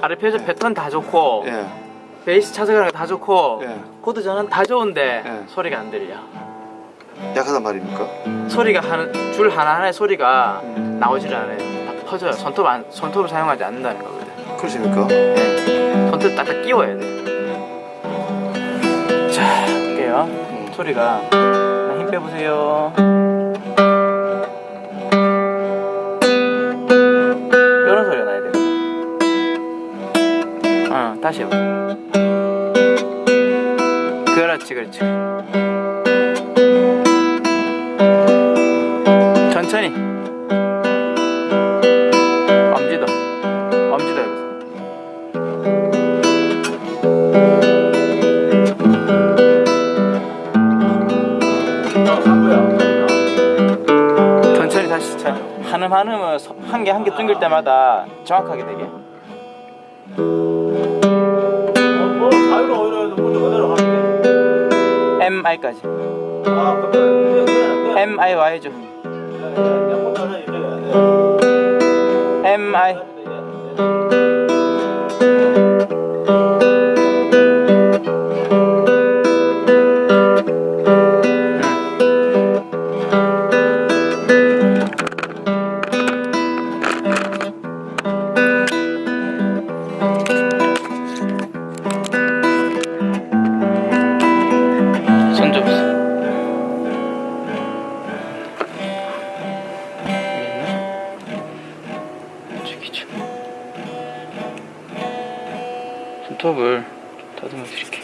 아? 아르페지오 패턴 다 좋고 예. 베이스 찾아가는 거다 좋고 예. 코드 전환 다 좋은데 예. 소리가 안 들려 약하단 말입니까? 소리가 한, 줄 하나하나의 소리가 음. 나오질 않아요 다 퍼져요 손톱 안, 손톱을 사용하지 않는다는 거거든 그러십니까? 네. 손톱 딱딱 끼워야 돼. 자, 볼게요. 소리가 하나 힘 빼보세요. 어, 다시 해봐. 그렇지, 그렇지. 천천히. 엄지도. 엄지도 해보세요. 천천히 다시 차. 한음 한음을 한 개 한개 뚫길 때마다 정확하게 되게. 하는 게. M I까지. 아, 그래. 그래. M I Y 죠. M 손톱을 다듬어 드릴게요.